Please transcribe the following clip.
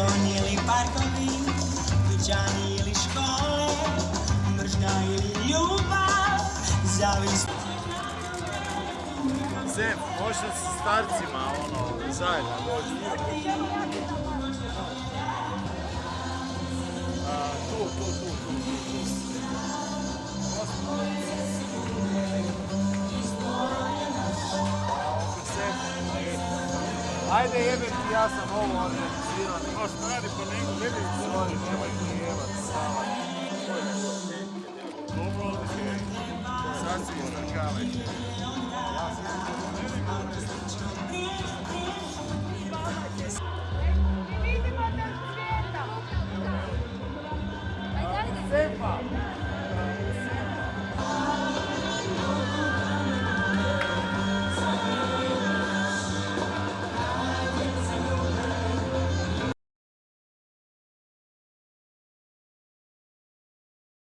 Balkoni ili parkovi, dućani ili škole, mržnja ili ljubav, zavist. Zem, možda sa starcima, ono, zajedno dođu. Ajde jebem ti, ja sam ovo organizirao. A stari, pa nego, ne nemoj ti jebat, stava. dobro.